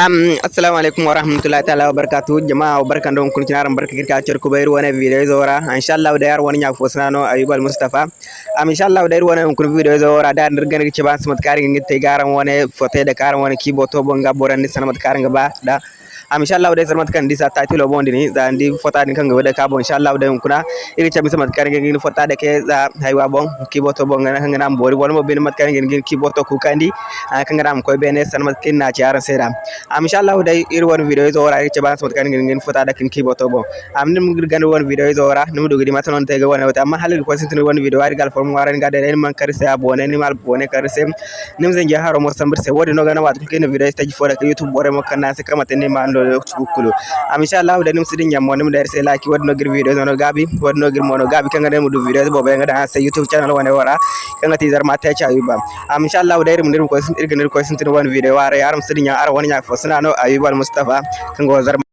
Um, assalamu alaikum wa rahmatullahi ta'ala wa barakatuh jama'a wa barkan don kun kinaran barka kirka cer ku bayar wani video zora insha Allah da yar wani ya fosna no ayub mustafa am insha Allah da yar wani kun video zora da ndir gan ci ban samat karin ngi te garan wani fote da karan wani keyboard to bonga boran ni sanamat karin ba da am inshallah de sarmat kan disa title bondi ni za ndi fota ni kanga wada ka bon inshallah de kuna iri chabi samat kan ngi fota de ke za haywa bon kiboto bon ngana kanga nam bori wala mo bin mat kan ngi kiboto ku kandi kanga nam koy bene sarmat kin na ci aran sera am inshallah de iri won video zo ora iri chaban samat kan ngi fota de kin kiboto bon am nim ngi gan won video zo ora nim dogidi te ga wona amma halil ko sintin won video ari gal form waran ga de man karse abone ni mal bone karse nim zen ja haro mo sambir se wodi no gana wat kin video stage fora ka youtube bore mo kan na se kamate ni ma ɗo cukkulu inchallah ɗanim siɗi ñammode mi ɗayde sehla ki waɗino guir vidéo nono gaabi waɗino guir mono gaabi kanga ɗen mo ɗum bo ɓe gaɗa ha se youtube channel wone wora kanga tisar ma teca ayuba. Inchallah ɗayri mo ndir ko irganir koye sintini won vidéo wara yaram siɗi ña ara won ña fo sinano ayuba al moustapha kango zarma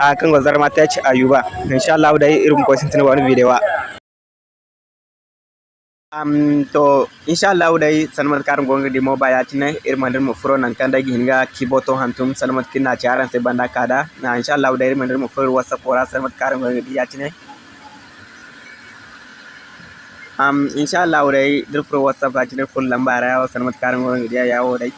a kango zarma tech ah, ayuba. Inchallah ɗayi irum koye sintini won vidéo wa. Um to inshallah dai salmat karam gonga di mo bayatine irmandir mo furo nan kanda hinga kiboto hantum salmat kinna charan se banda kada na inshallah dai irmandir mo furo whatsapp ora salmat karam gonga di yatine um inshallah dai dir furo whatsapp yatine full lambara ya salmat karam gonga di yawo dai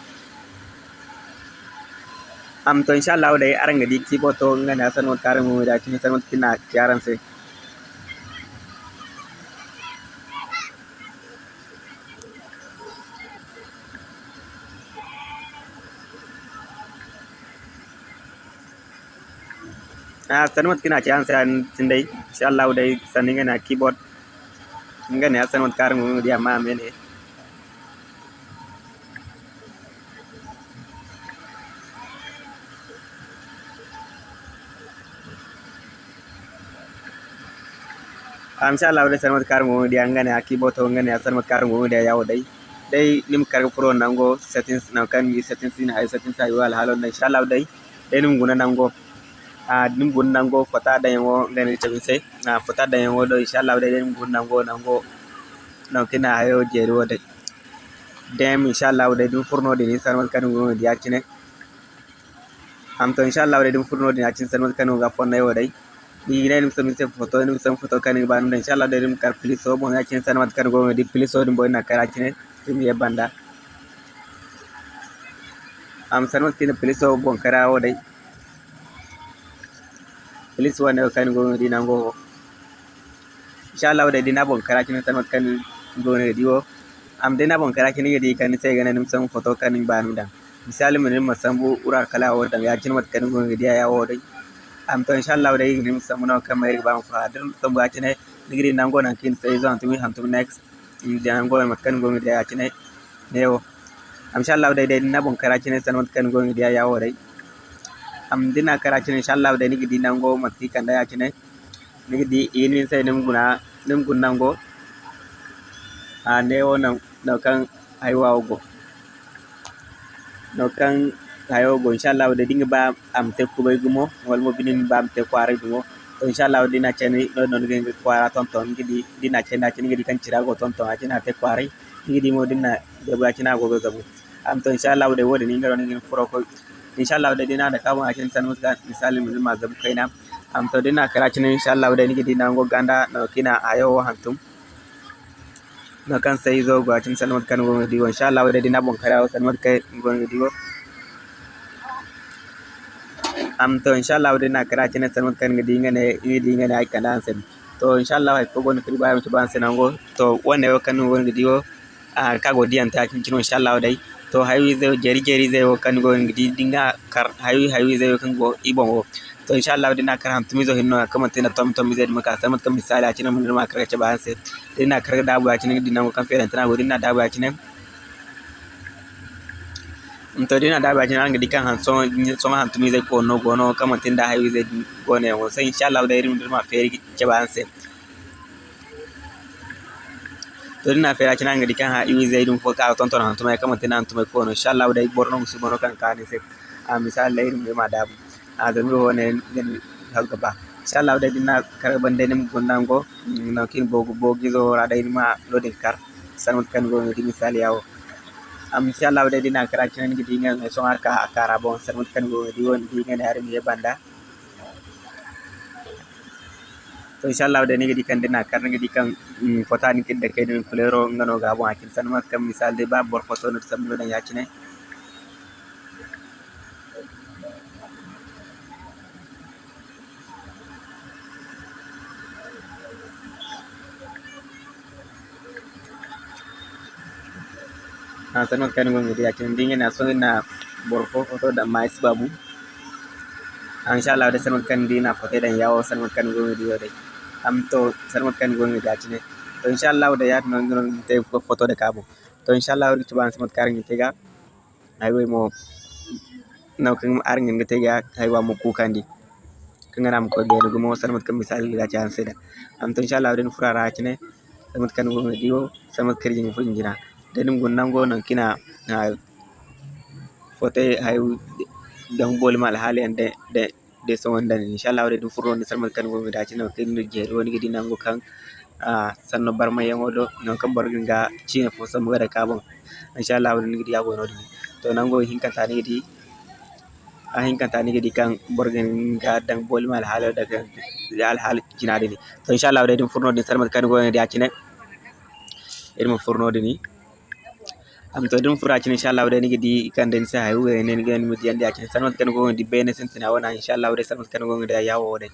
am to inshallah dai aranga di kiboto ngana salmat karam gonga di yatine salmat kinna charan se ah sanmat kina ci an san tindai insha Allah dai sanin na keyboard. Ngane ya sanmat karin mu dia ma mene insha Allah dai sanmat karin mu dia ngane ya keyboard to ngane ya sanmat karin mu dia yawo dai dai nim kar pro nango settings na kan mi settings ni ay settings ay wal halon insha Allah dai dai nim guna nango a ɗum gonnango fota dañego nden tamise na fota dañego ɗo inchallah waɗa ɗen gonnango nango. Non kina hayo jeeri wode dem inchallah waɗa ɗum furnode ni sanmat kanu gomedi yaccine ham to inchallah waɗa ɗum furnode ni yaccine sanmat kanu ga fonna woɗay ɗi yiɗay ɗum samise photo ɗum sam photo kani ba ɗum inchallah waɗa ɗum kar plus o bon yaccine sanmat kanu gomedi plus o ɗum bo nakkar yaccine ɗum yebbanda am sanmat kine plus o bon kara woɗay please wone kan go dina go. Inshallah wada dina bon kara kin san kan go ne diwo am dina bon kara kin di kan sai ganin san foto kan ba nu da misali mun mun san bu ura kala wa da ya kin mat kan go ne dia ya wo dai am to inshallah wada yin san mun kan mai ba mu fa dan san ba kin digiri nan go nan kin sai zan tumi ham tum next. Dia nan go mat kan go ne ya kin ne wo am inshallah wada dina bon kara kin san mat kan go ne dia ya wo dai am dina kara cine inshallah da nigi dinango matti kanda ya cine nigi di ini sai nim guna nim gunango a ne wona no kan haywa go no kan hayo go inshallah da dinga ba am te kubay gumo wal mo binin ba am te kware gumo to inshallah dina cene no no ngi kwara ton ton ngi di dina cene cene ngi kan cira go ton ton a cina te kware ngi di mo dina de ba cina go zabu am to inshallah da wodi ni ngaro ngi furo ko inshallah da dina da kamun akin san muska misali mun ma zabu kaina am to dina kara cin inshallah da nigi dina go ganda na kina ayo hantum. Na kan sai zo ga cin san muska go diwo. Inshallah da dina bon kara san muska go diwo. Am to inshallah da dina kara cin san muska go dinga ne dinga ne ai kana san to inshallah ai fogo ni kriba mi ban san go to wanne yo kan go diwo a kago diyan ta cin inshallah dai. To haywi zai jeri jeri zai wo kan go ngidi dinga kar haywi haywi zai kan go ibon wo to inshallah dina kar ham tumizo hinno kama tina tom tom zai maka samat kam misali a mun ma kar ce ban se dina kar da bu a cikin dina kan fere tana go da bu a cikin to dina da bu a cikin ngidi kan han so so ma han tumizo ko no go no kama tinda haywi zai go ne wo sai inshallah da irin ma fere ce ban sai to dina fera cina ngadi kan ha iwi zaidum fo ka ton ton hantumay kama tina hantumay ko no. Inshallah dai borno musubo no kan kani se a misal lay dum ma dabu. A da mi wone ngin halga ba inshallah dai dina kar bande nim gondango no kin bogu bogi zo ra dai ma lodin kar. Sanut kan go ngadi misal yawo. Am inshallah de dina kara kinen gidi ngal songar ka akara bon. Sermut kan go di won di ngene hari mi banda to inshallah de ni gidi kan dina kar gidi kan fota ni kidde kedin flero ngano ga bon akin. Sanmat kam misal de ba bor foto no sablo da yacine sanot kan kin dingin na so na foto da mais babu. Inshallah da sanot kan dina foto dan yawo sanot kan gonga dia dai am to sanot kan gonga dia kin to inshallah da yat non non te foto da kabo. To inshallah ri tuban sanot kar ngi tega. Ay way mo naw kan ar ngi tega. Ay wa mo kukandi kan ram ko be go sanot kan misal ga chan seda. Am to inshallah den furara kin sanot kan gonga dio sanot kar ngi fu ngira denim gun nango nan kina na fote hay dan bol mal hali ande de de ದೇಶ ಒಂದನೇ ಇನ್ಶಾಲ್ಲ ಅವ್ರು ಇದು ಫುರ್ ಒಂದು ಸರ್ ಮಲ್ಕೊಂಡು ಹೋಗಿ a ನಾವು ಕಿಂದು ಜೇರು ಒಣಗಿ ದಿನ ಹಂಗು ಕಂಗ್ ಸಣ್ಣ ಬರ್ಮ ಏಮೋದು ನಾವು ಕಂಬ ಬರ್ಗಿಂಗ ಚೀನ ಫೋಸ ಮುಗರ ಕಾಬಂ ಇನ್ಶಾಲ್ಲ gidi ya go ನೋಡಿ ತೋ to nan go hin kan tani gidi kan borgen ga dan bol mal hal daga al hal jinadi ni to inshallah dai dum furno din sarmar kan gobe ne da kine irmo furno din ni. Am to dum fura cin inshallah wadani gidi kan den sa hayu ga ne ga mu diyan da cin sanot kan go di bene sentina wana inshallah wadai sanot kan go da yawo wadai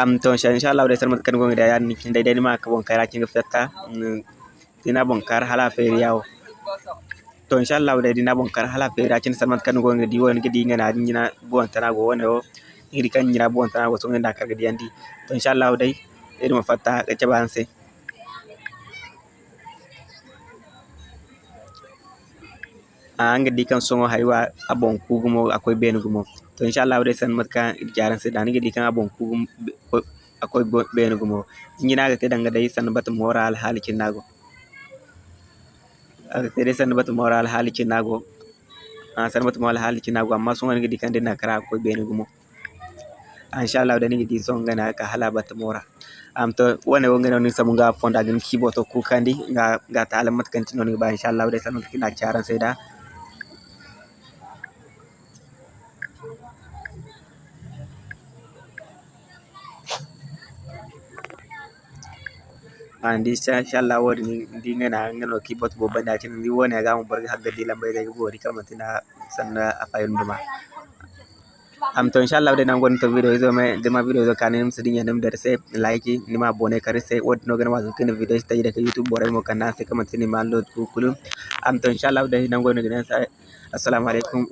am to inshallah wadai sanot kan go da ya ni kin dai dai ma ka bon kara cin gafta dina bon kar hala fe yawo. To inshallah wadai dina bon kar hala fe ra cin sanot kan go di won gidi ngana dina bon tana go wona o ngiri kan nyira bon tana go so ngenda kar gidi andi to inshallah wadai irin mafatta ga cabanse anga di kan songo haywa abon kugumo akoy benugumo to inshallah wade san matka jaran se dani di kan abon kugum akoy benugumo nyina ga te danga dai san bat moral hali kinago aga te san bat moral hali kinago a san bat moral hali kinago amma songo ngi di kan de nakara akoy benugumo inshallah wade di songa na ka hala bat mora. Am to wane wo ngeno ni samu nga fonda gin kibo to ku kandi nga nga ta alamat kan tino ba. Inshallah wade san kina jaran se da andi inshallah wodi ndi ngana ngano kibot bo banda tin ndi woni ga mo barga hagga di lambe ga gori kama tina sanna afayun duma am to inshallah de nan gon to video zo me de ma video zo kanin sidi nyanem der se like ni ma bone kare se wodi no gana ma kin video ka youtube bore mo kana se kama ma am to ngana sa alaikum